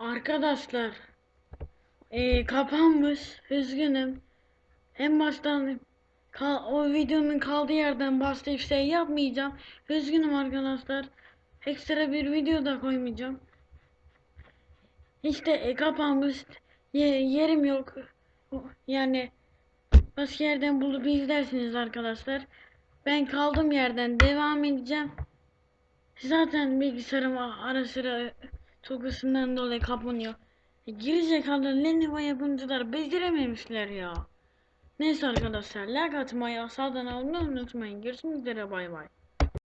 Arkadaşlar eee, kapanmış üzgünüm. En baştan o videonun kaldığı yerden başlayıp şey yapmayacağım. Üzgünüm arkadaşlar. Ekstra bir video da koymayacağım. İşte e, kapanmış. Ye- yerim yok. Yani başka yerden bulup izlersiniz arkadaşlar. Ben kaldığım yerden devam edeceğim. Zaten bilgisayarım ara sıra çok ısından dolayı kapanıyor. E, Gerizekalı Lenovo yapımcılar becerememişler ya. Neyse arkadaşlar like atmayı, sağdan abone olmayı unutmayın. Görüşmek üzere bay bay.